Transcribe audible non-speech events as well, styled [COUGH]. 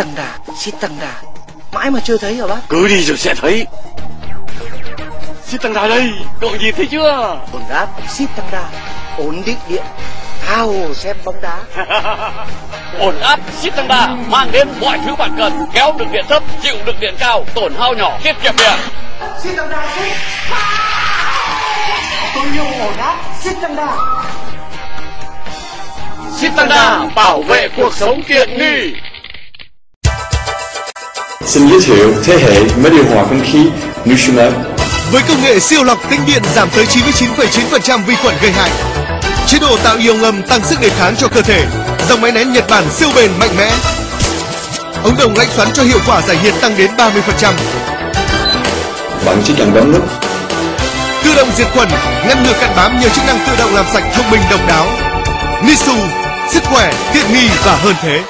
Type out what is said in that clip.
tăng đà xít tăng đà. Mãi mà chưa thấy hả bác? Cứ đi rồi sẽ thấy. Xít tăng đà đây cậu nhìn thấy chưa? Ổn áp xít tăng đà. Ổn định điện tha hồ xem bóng đá. [LAUGHS] Ổn áp xít tăng đà. Mang đến mọi thứ bạn cần. Kéo được điện thấp chịu được điện cao tổn hao nhỏ tiết kiệm điện. Xít tăng đà xít tôi yêu ổn áp xít tăng đà. Đà bảo vệ cuộc sống tiện nghi Xin giới thiệu thế hệ máy điều hòa không khí Nutrimax. Với công nghệ siêu lọc tĩnh điện giảm tới 99,9% vi khuẩn gây hại. Chế độ tạo ion ngầm tăng sức đề kháng cho cơ thể. Dòng máy nén Nhật Bản siêu bền mạnh mẽ. Ống đồng lạnh xoắn cho hiệu quả giải nhiệt tăng đến 30%. Bạn chỉ cần bấm nút Tự động diệt khuẩn, ngăn ngừa cặn bám nhờ chức năng tự động làm sạch thông minh độc đáo. Nisu, sức khỏe, tiện nghi và hơn thế.